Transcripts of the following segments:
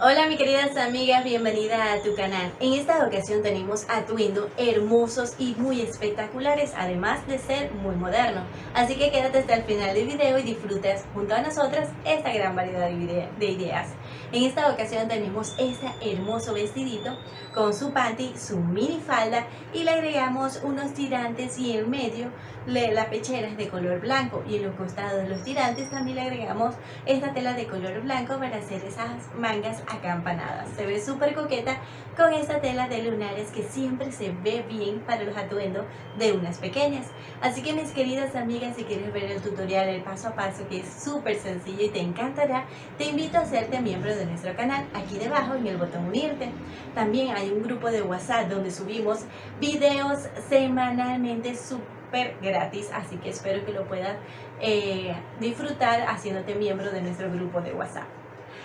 Hola mis queridas amigas, bienvenida a tu canal. En esta ocasión tenemos atuendos hermosos y muy espectaculares, además de ser muy moderno. Así que quédate hasta el final del video y disfrutes junto a nosotras esta gran variedad de ideas. En esta ocasión tenemos este hermoso vestidito con su panty, su mini falda y le agregamos unos tirantes y en medio la pechera es de color blanco y en los costados de los tirantes también le agregamos esta tela de color blanco para hacer esas mangas acampanadas. Se ve súper coqueta con esta tela de lunares que siempre se ve bien para los atuendos de unas pequeñas. Así que mis queridas amigas, si quieres ver el tutorial, el paso a paso que es súper sencillo y te encantará, te invito a hacerte miembro de nuestro canal aquí debajo en el botón unirte. También hay un grupo de WhatsApp donde subimos videos semanalmente súper gratis, así que espero que lo puedas eh, disfrutar haciéndote miembro de nuestro grupo de WhatsApp.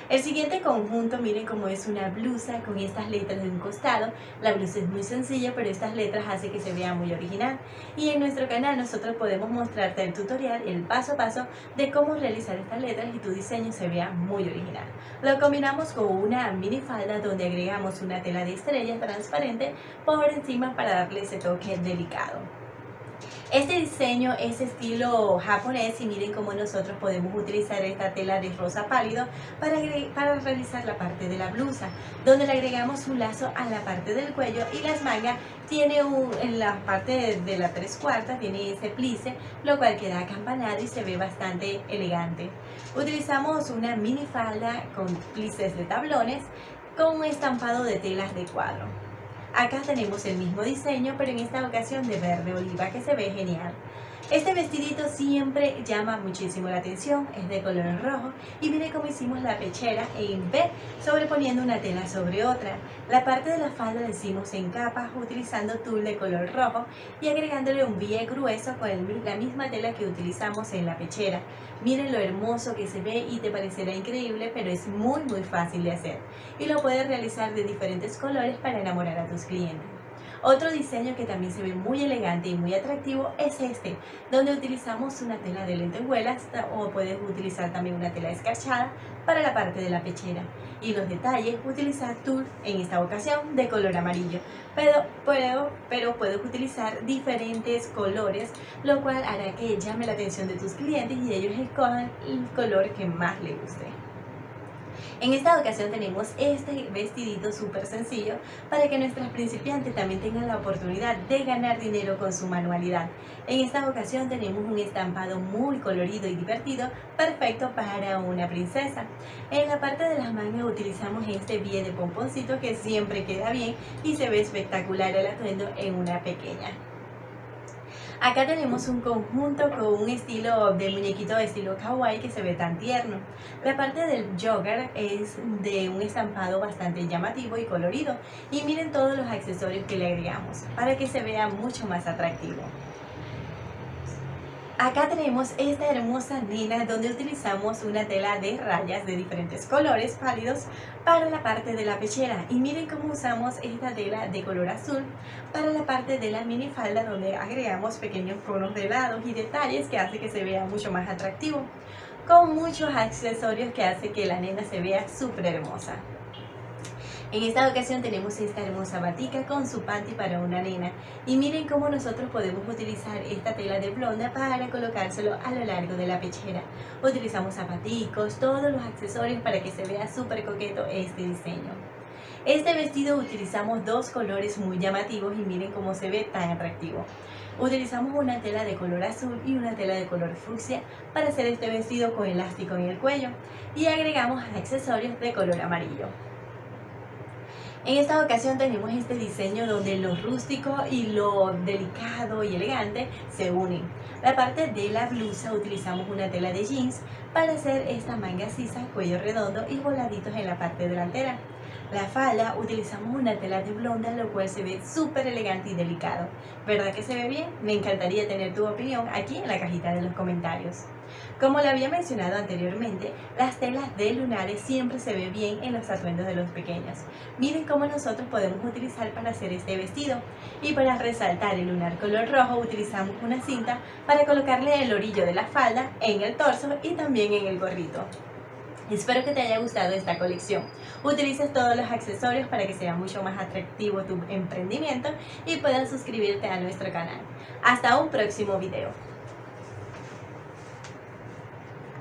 El siguiente conjunto, miren cómo es una blusa con estas letras de un costado. La blusa es muy sencilla, pero estas letras hacen que se vea muy original. Y en nuestro canal nosotros podemos mostrarte el tutorial, el paso a paso de cómo realizar estas letras y tu diseño se vea muy original. Lo combinamos con una mini falda donde agregamos una tela de estrellas transparente por encima para darle ese toque delicado. Este diseño es estilo japonés y miren cómo nosotros podemos utilizar esta tela de rosa pálido para, para realizar la parte de la blusa, donde le agregamos un lazo a la parte del cuello y las mangas tiene un, en la parte de, la tres cuartas tiene ese plice, lo cual queda acampanado y se ve bastante elegante. Utilizamos una mini falda con plices de tablones con un estampado de telas de cuadro. Acá tenemos el mismo diseño, pero en esta ocasión de verde oliva, que se ve genial. Este vestidito siempre llama muchísimo la atención, es de color rojo y mire cómo hicimos la pechera en B sobreponiendo una tela sobre otra. La parte de la falda la hicimos en capas utilizando tul de color rojo y agregándole un bie grueso con la misma tela que utilizamos en la pechera. Miren lo hermoso que se ve y te parecerá increíble, pero es muy muy fácil de hacer. Y lo puedes realizar de diferentes colores para enamorar a tus clientes. Otro diseño que también se ve muy elegante y muy atractivo es este, donde utilizamos una tela de lentejuelas o puedes utilizar también una tela escarchada para la parte de la pechera. Y los detalles, utilizar tul en esta ocasión de color amarillo, pero, puedo, pero puedes utilizar diferentes colores, lo cual hará que llame la atención de tus clientes y ellos escojan el color que más les guste. En esta ocasión tenemos este vestidito súper sencillo para que nuestras principiantes también tengan la oportunidad de ganar dinero con su manualidad. En esta ocasión tenemos un estampado muy colorido y divertido, perfecto para una princesa. En la parte de las mangas utilizamos este bie de pomponcito que siempre queda bien y se ve espectacular el atuendo en una pequeña. Acá tenemos un conjunto con un estilo de muñequito de estilo kawaii que se ve tan tierno. La parte del jogger es de un estampado bastante llamativo y colorido. Y miren todos los accesorios que le agregamos para que se vea mucho más atractivo. Acá tenemos esta hermosa nina donde utilizamos una tela de rayas de diferentes colores pálidos para la parte de la pechera y miren cómo usamos esta tela de color azul para la parte de la mini falda donde agregamos pequeños conos de lados y detalles que hace que se vea mucho más atractivo con muchos accesorios que hace que la nena se vea súper hermosa. En esta ocasión tenemos esta hermosa batica con su panty para una nena y miren cómo nosotros podemos utilizar esta tela de blonda para colocárselo a lo largo de la pechera. Utilizamos zapaticos, todos los accesorios para que se vea súper coqueto este diseño. Este vestido utilizamos dos colores muy llamativos y miren cómo se ve tan atractivo. Utilizamos una tela de color azul y una tela de color fucsia para hacer este vestido con elástico en el cuello y agregamos accesorios de color amarillo. En esta ocasión tenemos este diseño donde lo rústico y lo delicado y elegante se unen. La parte de la blusa utilizamos una tela de jeans para hacer esta manga sisa, cuello redondo y voladitos en la parte delantera. La falda utilizamos una tela de blonda, lo cual se ve súper elegante y delicado. ¿Verdad que se ve bien? Me encantaría tener tu opinión aquí en la cajita de los comentarios. Como le había mencionado anteriormente, las telas de lunares siempre se ven bien en los atuendos de los pequeños. Miren cómo nosotros podemos utilizar para hacer este vestido. Y para resaltar el lunar color rojo utilizamos una cinta para colocarle el orillo de la falda en el torso y también en el gorrito. Espero que te haya gustado esta colección. Utilices todos los accesorios para que sea mucho más atractivo tu emprendimiento y puedas suscribirte a nuestro canal. Hasta un próximo video.